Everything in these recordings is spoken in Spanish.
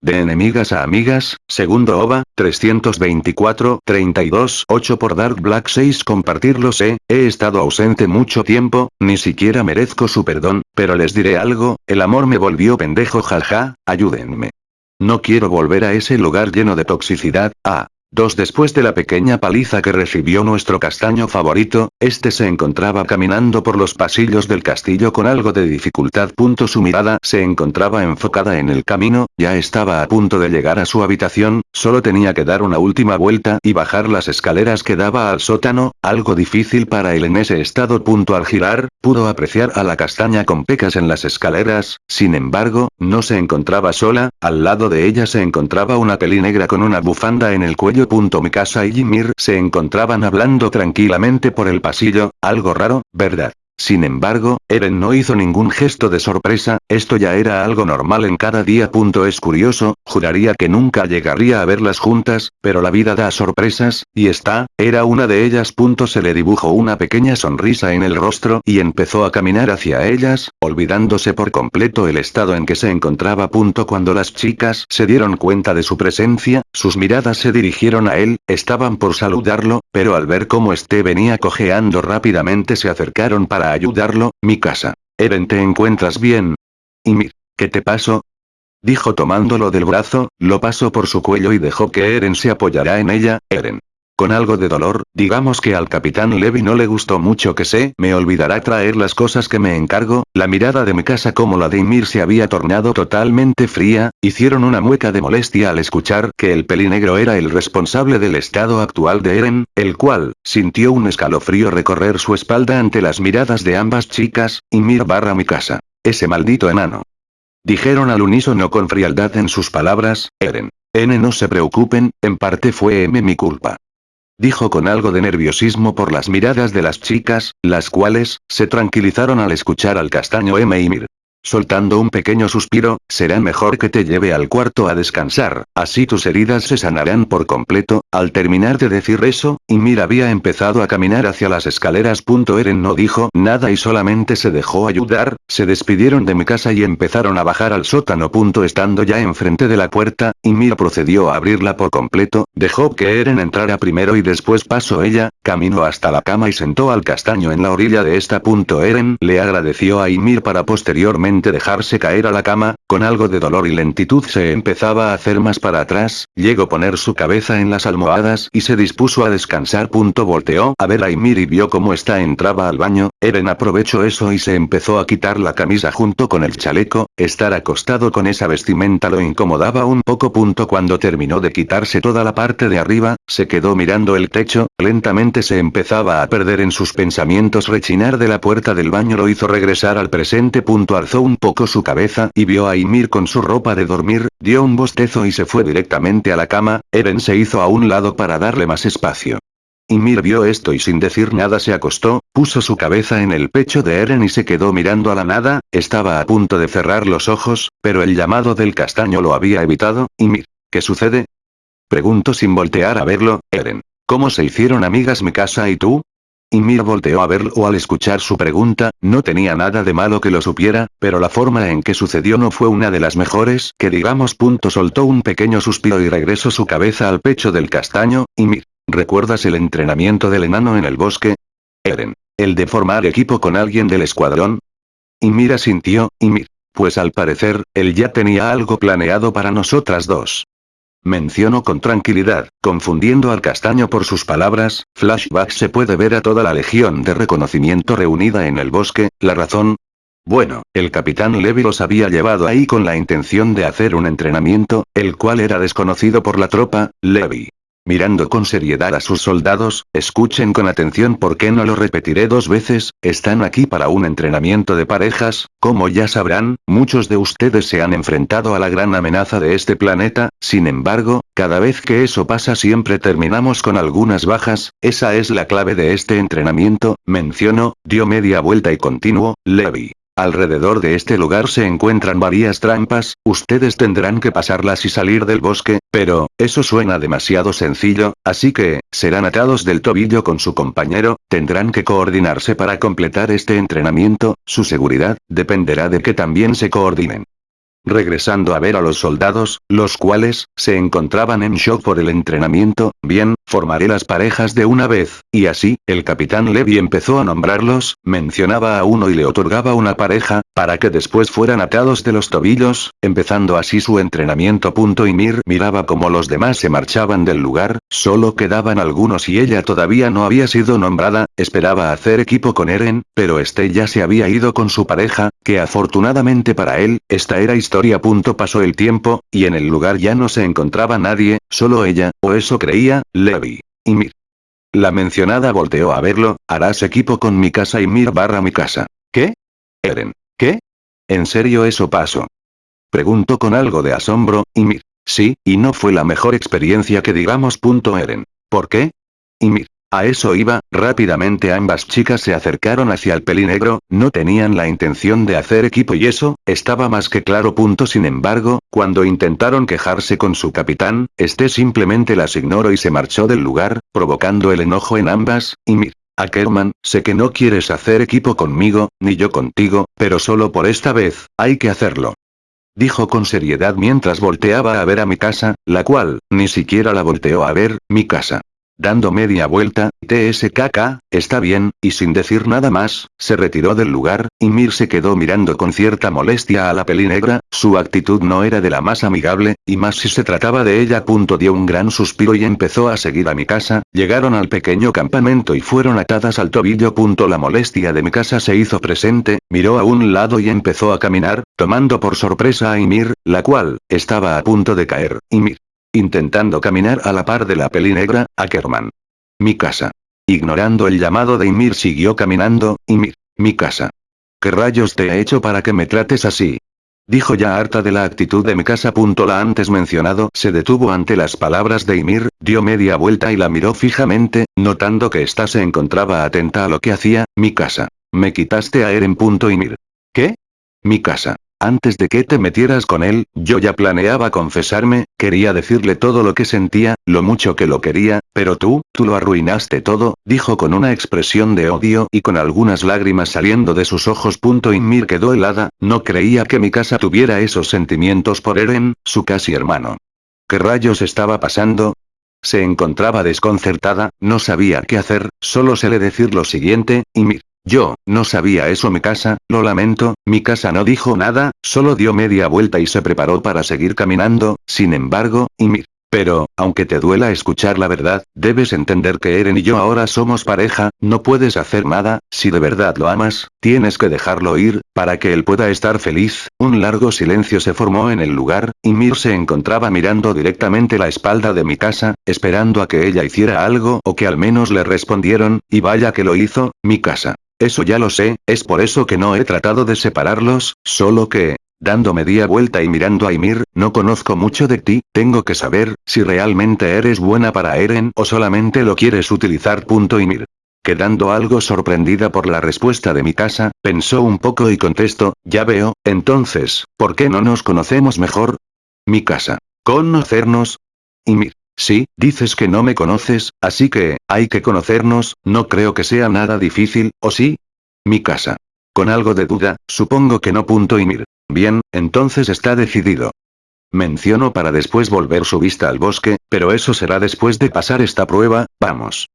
De enemigas a amigas, segundo OVA, 324, 32, 8 por Dark Black 6 compartirlo sé, he estado ausente mucho tiempo, ni siquiera merezco su perdón, pero les diré algo, el amor me volvió pendejo jaja, ayúdenme. No quiero volver a ese lugar lleno de toxicidad, ah. Dos después de la pequeña paliza que recibió nuestro castaño favorito, este se encontraba caminando por los pasillos del castillo con algo de dificultad. Su mirada se encontraba enfocada en el camino, ya estaba a punto de llegar a su habitación, solo tenía que dar una última vuelta y bajar las escaleras que daba al sótano, algo difícil para él en ese estado. Al girar, pudo apreciar a la castaña con pecas en las escaleras, sin embargo, no se encontraba sola, al lado de ella se encontraba una peli negra con una bufanda en el cuello mi casa y Jimir se encontraban hablando tranquilamente por el pasillo, algo raro, ¿verdad? Sin embargo, Eren no hizo ningún gesto de sorpresa, esto ya era algo normal en cada día. Es curioso, juraría que nunca llegaría a verlas juntas, pero la vida da sorpresas, y esta, era una de ellas. Se le dibujó una pequeña sonrisa en el rostro y empezó a caminar hacia ellas, olvidándose por completo el estado en que se encontraba. Cuando las chicas se dieron cuenta de su presencia, sus miradas se dirigieron a él, estaban por saludarlo, pero al ver cómo este venía cojeando rápidamente se acercaron para ayudarlo, mi casa. Eren ¿te encuentras bien? Y mir, ¿qué te pasó? Dijo tomándolo del brazo, lo pasó por su cuello y dejó que Eren se apoyara en ella, Eren. Con algo de dolor, digamos que al capitán Levi no le gustó mucho que se me olvidará traer las cosas que me encargo, la mirada de mi casa como la de Ymir se había tornado totalmente fría, hicieron una mueca de molestia al escuchar que el pelinegro era el responsable del estado actual de Eren, el cual, sintió un escalofrío recorrer su espalda ante las miradas de ambas chicas, Ymir barra mi casa. Ese maldito enano. Dijeron al unísono con frialdad en sus palabras, Eren. N no se preocupen, en parte fue M mi culpa dijo con algo de nerviosismo por las miradas de las chicas, las cuales, se tranquilizaron al escuchar al castaño M. Ymir. Soltando un pequeño suspiro, será mejor que te lleve al cuarto a descansar, así tus heridas se sanarán por completo, al terminar de decir eso, Ymir había empezado a caminar hacia las escaleras. Eren no dijo nada y solamente se dejó ayudar, se despidieron de mi casa y empezaron a bajar al sótano. Estando ya enfrente de la puerta, Ymir procedió a abrirla por completo, dejó que Eren entrara primero y después pasó ella, caminó hasta la cama y sentó al castaño en la orilla de esta. Eren le agradeció a Ymir para posteriormente dejarse caer a la cama, con algo de dolor y lentitud se empezaba a hacer más para atrás, llegó a poner su cabeza en las almohadas y se dispuso a descansar. Volteó a ver a Ymir y vio cómo esta entraba al baño, Eren aprovechó eso y se empezó a quitar la camisa junto con el chaleco, estar acostado con esa vestimenta lo incomodaba un poco. Cuando terminó de quitarse toda la parte de arriba, se quedó mirando el techo, lentamente se empezaba a perder en sus pensamientos rechinar de la puerta del baño lo hizo regresar al presente. Alzó un poco su cabeza y vio a Ymir con su ropa de dormir, dio un bostezo y se fue directamente a la cama, Eren se hizo a un lado para darle más espacio. Ymir vio esto y sin decir nada se acostó, puso su cabeza en el pecho de Eren y se quedó mirando a la nada, estaba a punto de cerrar los ojos, pero el llamado del castaño lo había evitado, Ymir. ¿Qué sucede? Preguntó sin voltear a verlo, Eren. ¿Cómo se hicieron amigas mi casa y tú? Y Mira volteó a verlo al escuchar su pregunta, no tenía nada de malo que lo supiera, pero la forma en que sucedió no fue una de las mejores, que digamos. Punto soltó un pequeño suspiro y regresó su cabeza al pecho del castaño, y Mir. ¿Recuerdas el entrenamiento del enano en el bosque? Eren. ¿El de formar equipo con alguien del escuadrón? Y Mira sintió, y Mir. Pues al parecer, él ya tenía algo planeado para nosotras dos. Mencionó con tranquilidad, confundiendo al castaño por sus palabras, flashback se puede ver a toda la legión de reconocimiento reunida en el bosque, la razón, bueno, el capitán Levi los había llevado ahí con la intención de hacer un entrenamiento, el cual era desconocido por la tropa, Levi. Mirando con seriedad a sus soldados, escuchen con atención porque no lo repetiré dos veces, están aquí para un entrenamiento de parejas, como ya sabrán, muchos de ustedes se han enfrentado a la gran amenaza de este planeta, sin embargo, cada vez que eso pasa siempre terminamos con algunas bajas, esa es la clave de este entrenamiento, mencionó, dio media vuelta y continuó, Levi. Alrededor de este lugar se encuentran varias trampas, ustedes tendrán que pasarlas y salir del bosque, pero, eso suena demasiado sencillo, así que, serán atados del tobillo con su compañero, tendrán que coordinarse para completar este entrenamiento, su seguridad, dependerá de que también se coordinen. Regresando a ver a los soldados, los cuales, se encontraban en shock por el entrenamiento, bien, formaré las parejas de una vez, y así, el capitán Levy empezó a nombrarlos, mencionaba a uno y le otorgaba una pareja, para que después fueran atados de los tobillos, empezando así su entrenamiento. Y Mir miraba como los demás se marchaban del lugar, solo quedaban algunos y ella todavía no había sido nombrada, esperaba hacer equipo con Eren, pero este ya se había ido con su pareja, que afortunadamente para él, esta era historia. Pasó el tiempo, y en el lugar ya no se encontraba nadie, solo ella, o eso creía, Levi. Y Mir. La mencionada volteó a verlo, harás equipo con mi casa y Mir barra mi casa. ¿Qué? Eren. ¿Qué? ¿En serio eso pasó? Preguntó con algo de asombro, y. Sí, y no fue la mejor experiencia que digamos. Eren. ¿Por qué? Y. A eso iba, rápidamente ambas chicas se acercaron hacia el pelinegro, no tenían la intención de hacer equipo y eso, estaba más que claro. Sin embargo, cuando intentaron quejarse con su capitán, este simplemente las ignoró y se marchó del lugar, provocando el enojo en ambas, y mir. Ackerman, sé que no quieres hacer equipo conmigo, ni yo contigo, pero solo por esta vez, hay que hacerlo. Dijo con seriedad mientras volteaba a ver a mi casa, la cual, ni siquiera la volteó a ver, mi casa. Dando media vuelta, TSKK, está bien, y sin decir nada más, se retiró del lugar, y Mir se quedó mirando con cierta molestia a la peli negra, su actitud no era de la más amigable, y más si se trataba de ella. Punto dio un gran suspiro y empezó a seguir a mi casa, llegaron al pequeño campamento y fueron atadas al tobillo. Punto la molestia de mi casa se hizo presente, miró a un lado y empezó a caminar, tomando por sorpresa a Ymir, la cual, estaba a punto de caer, Ymir. Intentando caminar a la par de la peli negra, Ackerman. Mi casa. Ignorando el llamado de Ymir siguió caminando, Ymir. Mi casa. ¿Qué rayos te he hecho para que me trates así? Dijo ya harta de la actitud de mi casa. La antes mencionado se detuvo ante las palabras de Ymir, dio media vuelta y la miró fijamente, notando que ésta se encontraba atenta a lo que hacía, mi casa. Me quitaste a Eren. Ymir. ¿Qué? Mi casa. Antes de que te metieras con él, yo ya planeaba confesarme, quería decirle todo lo que sentía, lo mucho que lo quería, pero tú, tú lo arruinaste todo, dijo con una expresión de odio y con algunas lágrimas saliendo de sus ojos. Mir quedó helada, no creía que mi casa tuviera esos sentimientos por Eren, su casi hermano. ¿Qué rayos estaba pasando? Se encontraba desconcertada, no sabía qué hacer, solo se le decir lo siguiente, Ymir. Yo, no sabía eso mi casa, lo lamento, mi casa no dijo nada, solo dio media vuelta y se preparó para seguir caminando, sin embargo, y mir. Pero, aunque te duela escuchar la verdad, debes entender que Eren y yo ahora somos pareja, no puedes hacer nada, si de verdad lo amas, tienes que dejarlo ir, para que él pueda estar feliz. Un largo silencio se formó en el lugar, y Mir se encontraba mirando directamente la espalda de mi casa, esperando a que ella hiciera algo o que al menos le respondieron, y vaya que lo hizo, mi casa. Eso ya lo sé, es por eso que no he tratado de separarlos, solo que, dando media vuelta y mirando a Ymir, no conozco mucho de ti, tengo que saber, si realmente eres buena para Eren o solamente lo quieres utilizar. Ymir. Quedando algo sorprendida por la respuesta de mi casa, pensó un poco y contestó, ya veo, entonces, ¿por qué no nos conocemos mejor? Mi casa. ¿Conocernos? Ymir. Sí, dices que no me conoces, así que, hay que conocernos, no creo que sea nada difícil, ¿o sí? Mi casa. Con algo de duda, supongo que no. Punto y mir. Bien, entonces está decidido. Menciono para después volver su vista al bosque, pero eso será después de pasar esta prueba, vamos.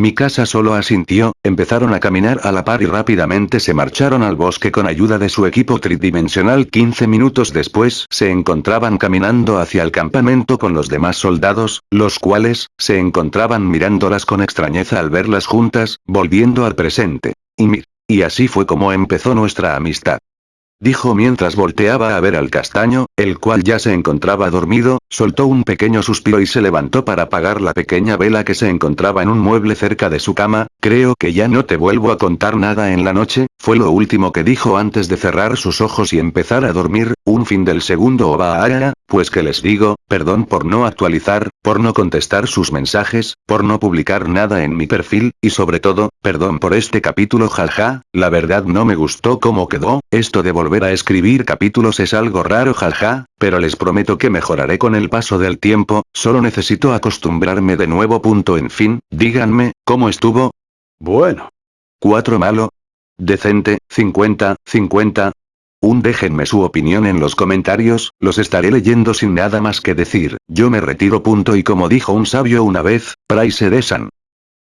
Mi casa solo asintió, empezaron a caminar a la par y rápidamente se marcharon al bosque con ayuda de su equipo tridimensional 15 minutos después se encontraban caminando hacia el campamento con los demás soldados, los cuales, se encontraban mirándolas con extrañeza al verlas juntas, volviendo al presente. Y mir. Y así fue como empezó nuestra amistad dijo mientras volteaba a ver al castaño, el cual ya se encontraba dormido, soltó un pequeño suspiro y se levantó para apagar la pequeña vela que se encontraba en un mueble cerca de su cama, creo que ya no te vuelvo a contar nada en la noche, fue lo último que dijo antes de cerrar sus ojos y empezar a dormir, un fin del segundo o va a pues que les digo, perdón por no actualizar, por no contestar sus mensajes, por no publicar nada en mi perfil, y sobre todo, perdón por este capítulo jaja, la verdad no me gustó cómo quedó, esto de volver a escribir capítulos es algo raro jaja, pero les prometo que mejoraré con el paso del tiempo, solo necesito acostumbrarme de nuevo. Punto en fin, díganme, ¿cómo estuvo? Bueno. 4 malo. Decente, 50, 50. Un déjenme su opinión en los comentarios, los estaré leyendo sin nada más que decir, yo me retiro punto y como dijo un sabio una vez, Price Desan.